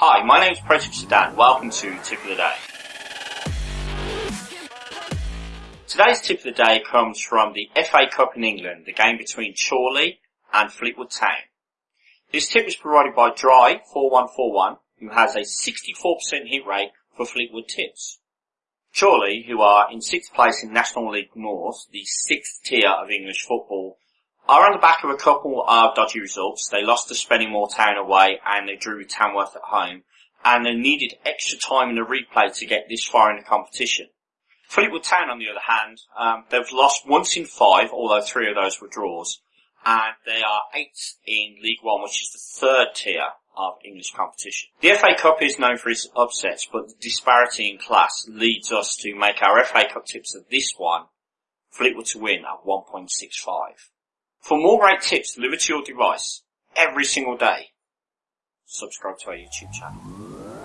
Hi, my name is Project Sedan. Welcome to Tip of the Day. Today's tip of the day comes from the FA Cup in England, the game between Chorley and Fleetwood Town. This tip is provided by Dry4141, who has a 64% hit rate for Fleetwood tips. Chorley, who are in sixth place in National League North, the sixth tier of English football, are on the back of a couple of dodgy results. They lost to Spennymoor Town away and they drew with Tamworth at home. And they needed extra time in the replay to get this far in the competition. Fleetwood Town, on the other hand, um, they've lost once in five, although three of those were draws. And they are eighth in League One, which is the third tier of English competition. The FA Cup is known for its upsets, but the disparity in class leads us to make our FA Cup tips of this one Fleetwood to win at 1.65. For more great tips delivered to your device every single day, subscribe to our YouTube channel.